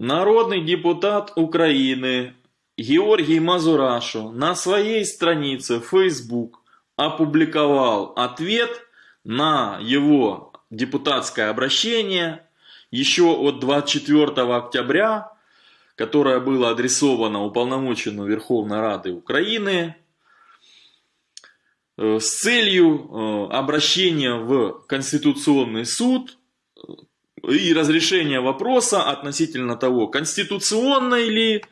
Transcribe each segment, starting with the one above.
Народный депутат Украины Георгий Мазурашо на своей странице Facebook опубликовал ответ на его депутатское обращение еще от 24 октября, которое было адресовано уполномоченному Верховной Рады Украины э, с целью э, обращения в Конституционный суд и разрешения вопроса относительно того, конституционный ли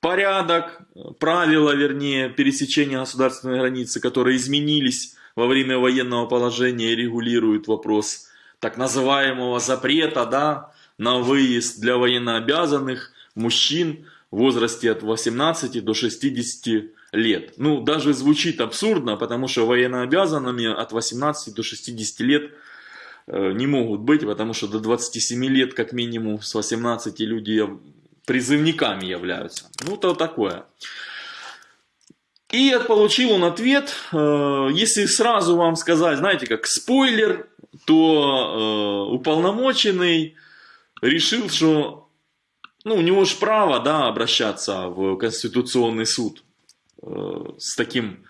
порядок, правила, вернее, пересечения государственной границы, которые изменились во время военного положения и регулируют вопрос так называемого запрета да, на выезд для военнообязанных мужчин в возрасте от 18 до 60 лет. Ну, даже звучит абсурдно, потому что военнообязанными от 18 до 60 лет – не могут быть, потому что до 27 лет, как минимум, с 18 люди призывниками являются. Ну, то такое. И получил он ответ, э, если сразу вам сказать, знаете, как спойлер, то э, уполномоченный решил, что ну, у него же право да, обращаться в Конституционный суд с таким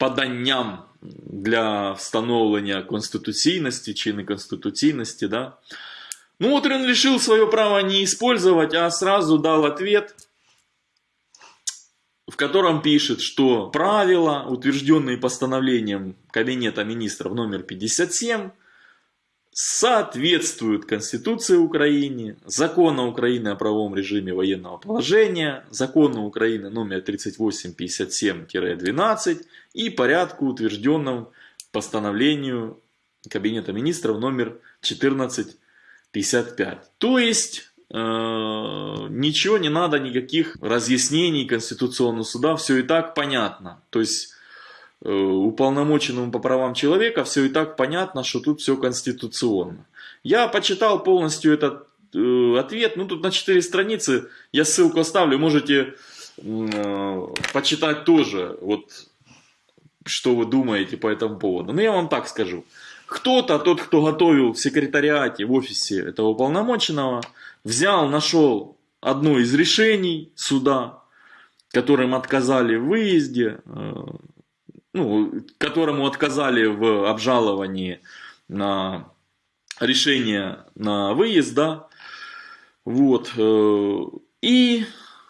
поданням для встановлення конституційності чи неконституційності, да. Ну вот он решил свое право не использовать, а сразу дал ответ, в котором пишет, что правила, утвержденные постановлением Кабинета министров номер 57, соответствуют Конституции Украины, Закону Украины о правовом режиме военного положения, Закону Украины номер 3857-12 и порядку, утвержденном постановлению Кабинета министров номер 1455. То есть, э, ничего не надо, никаких разъяснений Конституционного суда, все и так понятно. То есть, уполномоченному по правам человека, все и так понятно, что тут все конституционно. Я почитал полностью этот э, ответ, ну тут на 4 страницы, я ссылку оставлю, можете э, почитать тоже, вот что вы думаете по этому поводу. Но я вам так скажу. Кто-то, тот, кто готовил в секретариате, в офисе этого уполномоченного, взял, нашел одно из решений суда, которым отказали в выезде, э, ну, которому отказали в обжаловании на решение на выезд, да, вот, э, и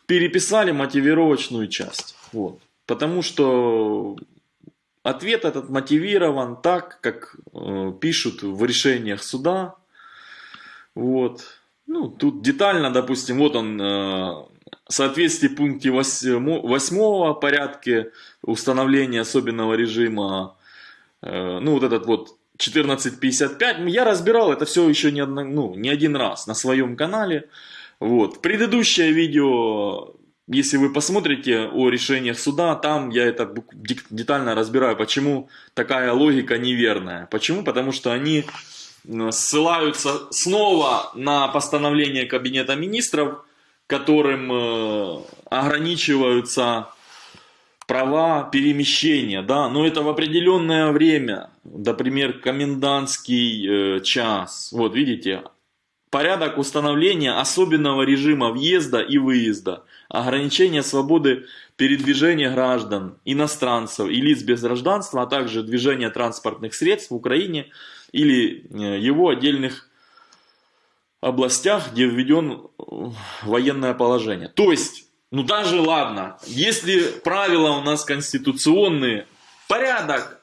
переписали мотивировочную часть, вот, потому что ответ этот мотивирован так, как э, пишут в решениях суда, вот, ну, тут детально, допустим, вот он э, в соответствии пункте 8 порядке установления особенного режима, э, ну вот этот вот 1455, я разбирал это все еще не, одно, ну, не один раз на своем канале. Вот. Предыдущее видео, если вы посмотрите о решениях суда, там я это детально разбираю, почему такая логика неверная. Почему? Потому что они ссылаются снова на постановление Кабинета Министров, которым э, ограничиваются права перемещения, да, но это в определенное время, например, комендантский э, час, вот видите, порядок установления особенного режима въезда и выезда, ограничение свободы передвижения граждан, иностранцев и лиц без гражданства, а также движения транспортных средств в Украине или э, его отдельных областях, где введен военное положение. То есть, ну даже ладно, если правила у нас конституционные, порядок,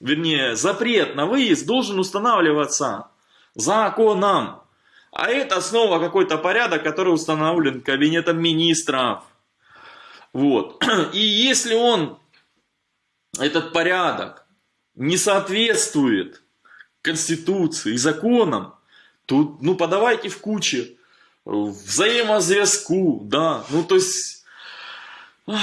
вернее, запрет на выезд должен устанавливаться законом. А это снова какой-то порядок, который установлен кабинетом министров. Вот. И если он, этот порядок, не соответствует Конституции и законам, Тут, ну, подавайте в куче. Взаимозв'язку, да. Ну, то есть... Ой.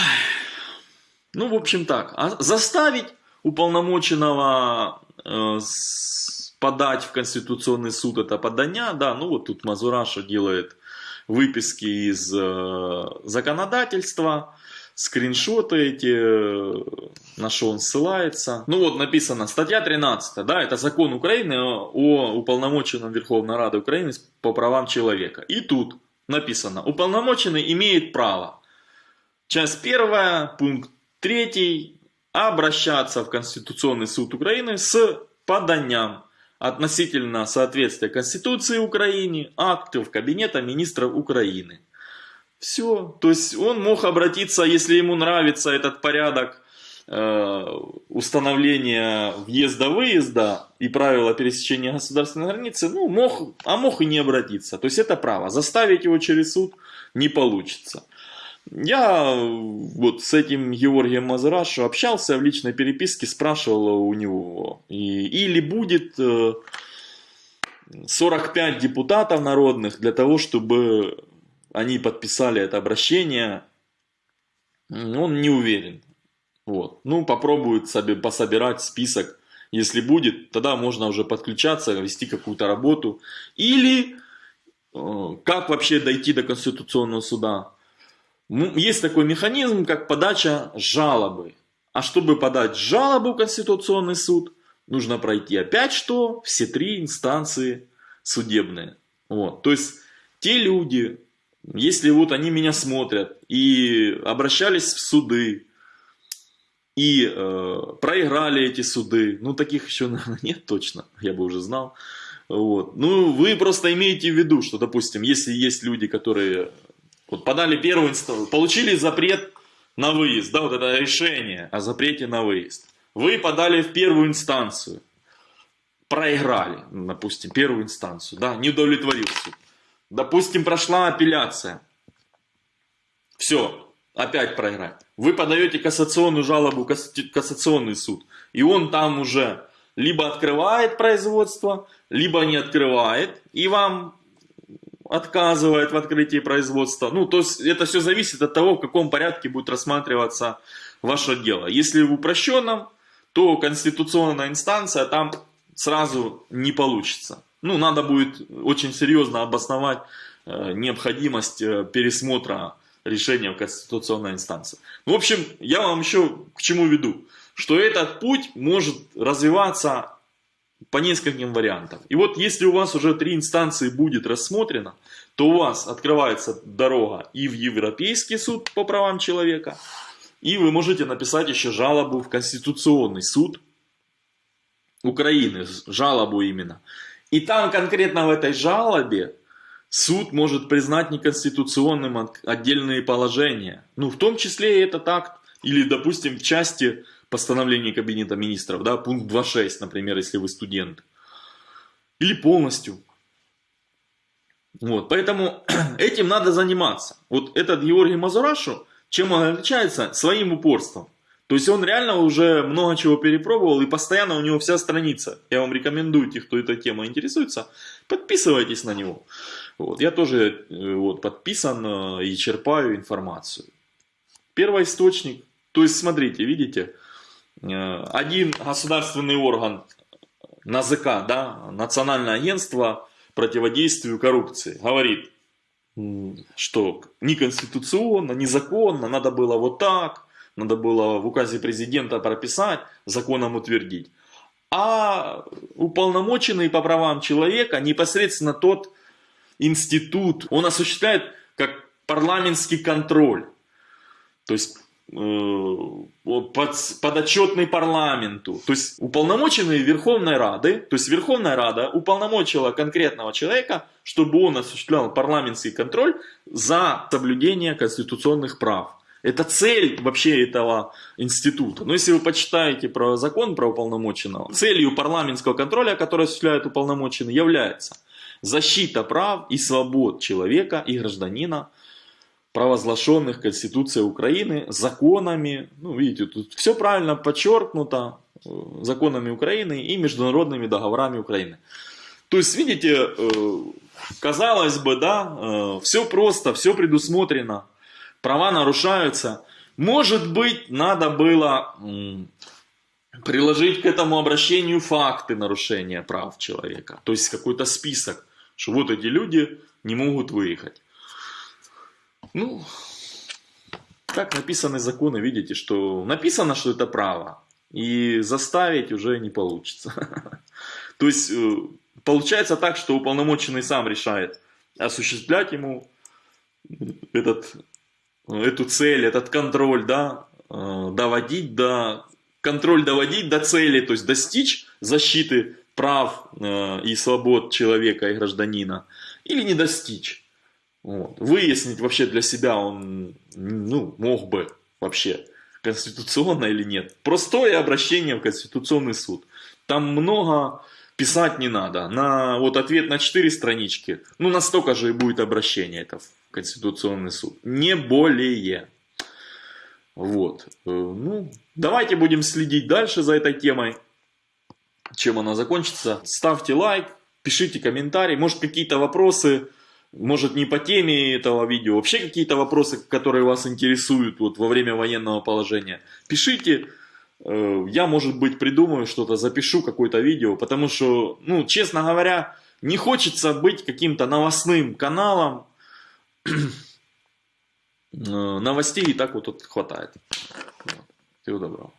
Ну, в общем так. А заставить уполномоченного э, подать в Конституционный суд это подання, да, ну вот тут Мазураша делает выписки из э, законодательства, скриншоты эти, на что он ссылается. Ну вот написано, статья 13, да, это закон Украины о уполномоченном Верховной Рады Украины по правам человека. И тут написано, уполномоченный имеет право. Часть первая, пункт третий, обращаться в Конституционный суд Украины с поданием относительно соответствия Конституции Украины, актов Кабинета министров Украины. Все. То есть он мог обратиться, если ему нравится этот порядок э, установления въезда-выезда и правила пересечения государственной границы, ну, мог, а мог и не обратиться. То есть это право. Заставить его через суд не получится. Я вот с этим Георгием Мазарашу общался в личной переписке, спрашивал у него, и, или будет 45 э, депутатов народных для того, чтобы они подписали это обращение, он не уверен. Вот. Ну, попробует пособирать список. Если будет, тогда можно уже подключаться, вести какую-то работу. Или э, как вообще дойти до Конституционного суда? Есть такой механизм, как подача жалобы. А чтобы подать жалобу в Конституционный суд, нужно пройти опять что? Все три инстанции судебные. Вот. То есть те люди, если вот они меня смотрят и обращались в суды, и э, проиграли эти суды, ну таких еще, наверное, нет точно, я бы уже знал. Вот. Ну, вы просто имеете в виду, что, допустим, если есть люди, которые вот подали первую инстанцию, получили запрет на выезд, да, вот это решение о запрете на выезд. Вы подали в первую инстанцию, проиграли, допустим, первую инстанцию, да, не удовлетворил суд. Допустим, прошла апелляция. Все, опять проиграть. Вы подаете кассационную жалобу кассационный суд, и он там уже либо открывает производство, либо не открывает, и вам отказывает в открытии производства. Ну, то есть это все зависит от того, в каком порядке будет рассматриваться ваше дело. Если в упрощенном, то конституционная инстанция там сразу не получится. Ну, надо будет очень серьезно обосновать э, необходимость э, пересмотра решения в конституционной инстанции. В общем, я вам еще к чему веду, что этот путь может развиваться по нескольким вариантам. И вот если у вас уже три инстанции будет рассмотрено, то у вас открывается дорога и в Европейский суд по правам человека, и вы можете написать еще жалобу в Конституционный суд Украины, жалобу именно. И там конкретно в этой жалобе суд может признать неконституционным отдельные положения. Ну, в том числе и этот акт, или, допустим, в части постановление Кабинета Министров, да, пункт 2.6, например, если вы студент. Или полностью. Вот, поэтому этим надо заниматься. Вот этот Георгий Мазурашу, чем он отличается? Своим упорством. То есть он реально уже много чего перепробовал и постоянно у него вся страница. Я вам рекомендую, те, кто этой темой интересуется, подписывайтесь на него. Вот, я тоже э, вот, подписан э, и черпаю информацию. Первоисточник. То есть смотрите, видите, Э, один государственный орган НАЗК, да, Национальное агентство противодействию коррупции, говорит, что неконституционно, незаконно, надо было вот так, надо было в указе президента прописать, законом утвердить. А уполномоченный по правам человека непосредственно тот институт, он осуществляет как парламентский контроль. То есть Э, под, подотчетный парламенту. То есть уполномоченные Верховной Рады, то есть Верховная Рада уполномочила конкретного человека, чтобы он осуществлял парламентский контроль за соблюдение конституционных прав. Это цель вообще этого института. Но если вы почитаете про закон про уполномоченного, целью парламентского контроля, который осуществляет уполномоченный, является защита прав и свобод человека и гражданина провозглашенных Конституцией Украины, законами, ну видите, тут все правильно подчеркнуто, э, законами Украины и международными договорами Украины. То есть, видите, э, казалось бы, да, э, все просто, все предусмотрено, права нарушаются. Может быть, надо было приложить к этому обращению факты нарушения прав человека. То есть какой-то список, что вот эти люди не могут выехать. Ну, так написаны законы, видите, что написано, что это право, и заставить уже не получится. То есть, э, получается так, что уполномоченный сам решает, осуществлять ему этот, эту цель, этот контроль, да, э, доводить до, контроль доводить до цели, то есть достичь защиты прав э, и свобод человека и гражданина, или не достичь. Вот. Выяснить вообще для себя он ну, мог бы вообще конституционно или нет. Простое обращение в Конституционный суд. Там много писать не надо. На вот ответ на 4 странички, ну настолько же и будет обращение это в Конституционный суд. Не более. Вот. Э, ну, давайте будем следить дальше за этой темой. Чем она закончится. Ставьте лайк, пишите комментарий. Может какие-то вопросы может не по теме этого видео, вообще какие-то вопросы, которые вас интересуют вот, во время военного положения, пишите. Э, я, может быть, придумаю что-то, запишу какое-то видео, потому что, ну, честно говоря, не хочется быть каким-то новостным каналом. Э, новостей и так вот тут хватает. Всего доброго.